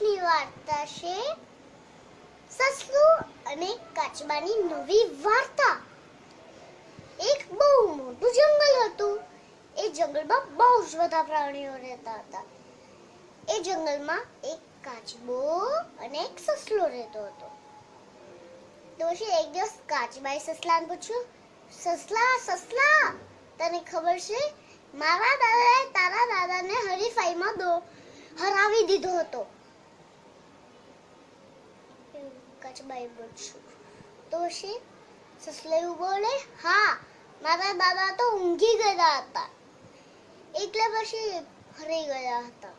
આજની વાર્તા છે સસલું અને કાચબાની નવી વાર્તા. એક બહુ મોટું જંગલ હતું. એ જંગલમાં બહુ જ બધા પ્રાણીઓ રહેતા હતા. એ જંગલમાં એક કાચબો અને એક સસલો રહેતો હતો. તો પછી એક દિવસ કાચબાએ સસલાને પૂછ્યું, સસલા સસલા, તને ખબર છે? મારા દાદાએ તારા દાદાને હરીફાઈમાં દો, હરાવી દીધો હતો. કાચબાએ પૂછ્યું તો પછી સસલો એવું બોલે? હા, મારા દાદા તો ઊંઘી ગયા હતા. એટલે પછી હરી ગયા હતા.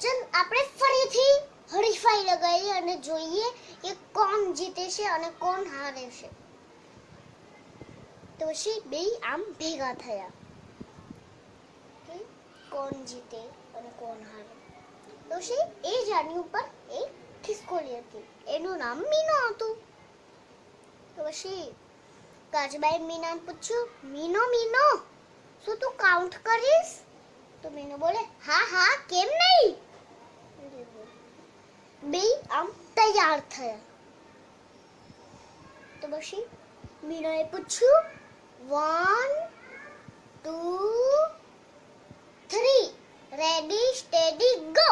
ચલ, આપણે ફરીથી હરીફાઈ લગાવીએ અને જોઈએ કે કોણ જીતે છે અને કોણ હારે છે. તો પછી બે આમ ભેગા થયા. કોણ જીતે અને કોણ હારે. તો પછી એ જાની ઉપર એક ખિસકોલી હતી એનું નામ મીનો હતું તો પછી કાચબાએ મીનાને પૂછ્યું મીનો મીનો શું તું કાઉન્ટ કરીશ તો મીનો બોલે હા હા કેમ નહીં બે આમ તૈયાર થયા તો પછી મીનાએ પૂછ્યું one two three ready steady go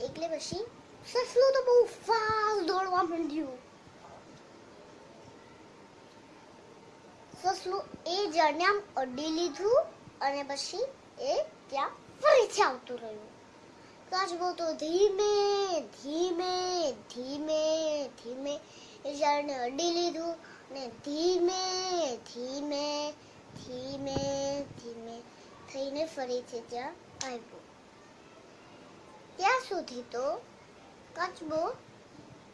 એટલે પછી સસલું તો બહુ ફાસ્ટ દોડવા માંડ્યું સસલું એ આમ અડી લીધું અને પછી એ ત્યાં ફરીથી આવતું રહ્યું કાચબો તો ધીમે ધીમે ધીમે ધીમે એ ઝાડને અડી લીધું અને ધીમે ધીમે ધીમે ધીમે થઈને ફરીથી ત્યાં આવ્યો સુધી તો કાચબો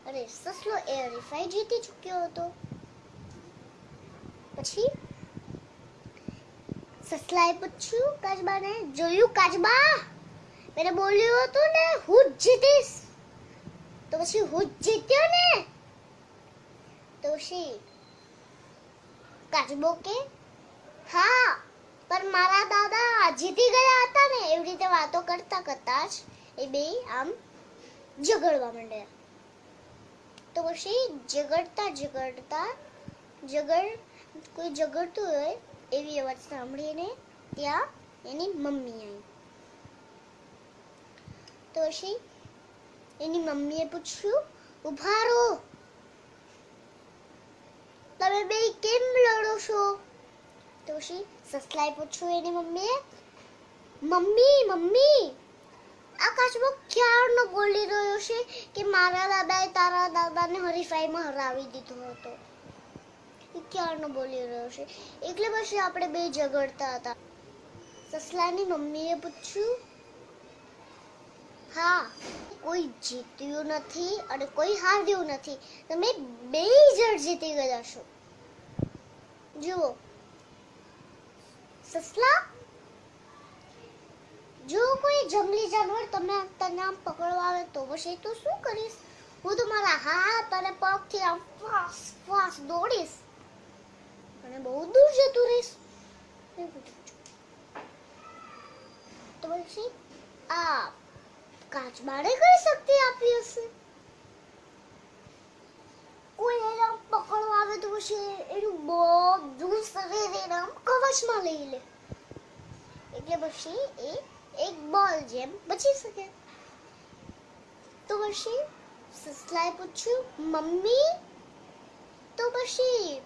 અરે સસલો એ હરીફાઈ જીતી ચૂક્યો હતો. પછી સસલાએ પૂછ્યું, કાચબાને, જોયું કાચબા? મેં બોલ્યું હતું ને, હું જ જીતીશ. તો પછી હું જીત્યો ને? તો પછી કાચબો કે, હા, પણ મારા દાદા જીતી ગયા હતા ને, એવી રીતે વાતો કરતા કરતા જ એ બે આમ ઝઘડવા માંડ્યા તો પછી ઝઘડતા ઝઘડતા ઝઘડ, કોઈ ઝઘડતું હોય એવી અવાજ સાંભળીને ત્યાં એની મમ્મી આવી. તો પછી એની મમ્મીએ પૂછ્યું, ઊભા રહો. તમે બે કેમ લડો છો? તો પછી સસલાએ પૂછ્યું એની મમ્મીએ, મમ્મી મમ્મી આ કાચબો ક્યારનો બોલી રહ્યો છે કે મારા દાદાએ તારા દાદાને હરીફાઈમાં હરાવી દીધો હતો. એ ક્યારનો બોલી રહ્યો છે? એટલે પછી આપણે બે ઝઘડતા હતા. સસલાની મમ્મીએ પૂછ્યું, હા, કોઈ જીત્યું નથી અને કોઈ હાર્યું નથી. તમે બે જણ જીતી ગયા છો. જુઓ, સસલા જો કોઈ જંગલી જાનવર તમને તને આમ પકડવા આવે તો પછી તું શું કરીશ? હું તો મારા હાથ અને પગથી આમ ફાસ ફાસ દોડીશ. અને બહુ દૂર જતું રહીશ. તો પછી આ કાચબાને કઈ શક્તિ આપી હશે? કોઈ એને આમ પકડવા આવે તો પછી એનું બધું શરીર એના આમ કવચમાં લઈ લે. એટલે પછી એ એક બોલ જેમ બચી શકે તો પછી સસલાએ પૂછ્યું મમ્મી તો પછી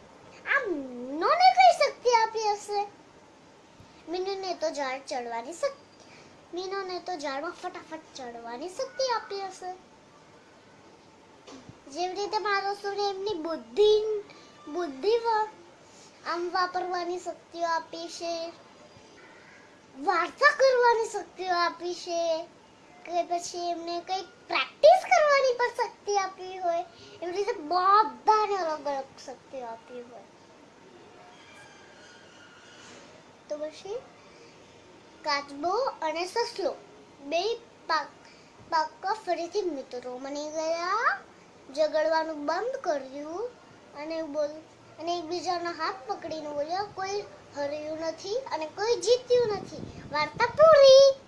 આમ નોને કઈ શક્તિ આપી હશે મીનુને તો ઝાડ ચડવાની શક્તિ મીનુને તો ઝાડમાં ફટાફટ ચડવાની શક્તિ આપી હશે જેવી રીતે માણસોને એમની બુદ્ધિ બુદ્ધિ આમ વાપરવાની શક્તિઓ આપી છે વાર્તા કરવાની શક્તિ આપી છે. કે પછી એમને કંઈક પ્રેક્ટિસ કરવાની પણ શક્તિ આપી હોય. એવી રીતે બધાને અલગ અલગ શક્તિ આપી હોય. તો પછી કાચબો અને સસલો. બે પાક, પાક્કા ફરીથી મિત્રો બની ગયા ઝઘડવાનું બંધ કર્યું અને બોલ અને એકબીજાનો હાથ પકડીને બોલ્યા કોઈ હર્યું નથી અને કોઈ જીત્યું નથી. વાર્તા પૂરી.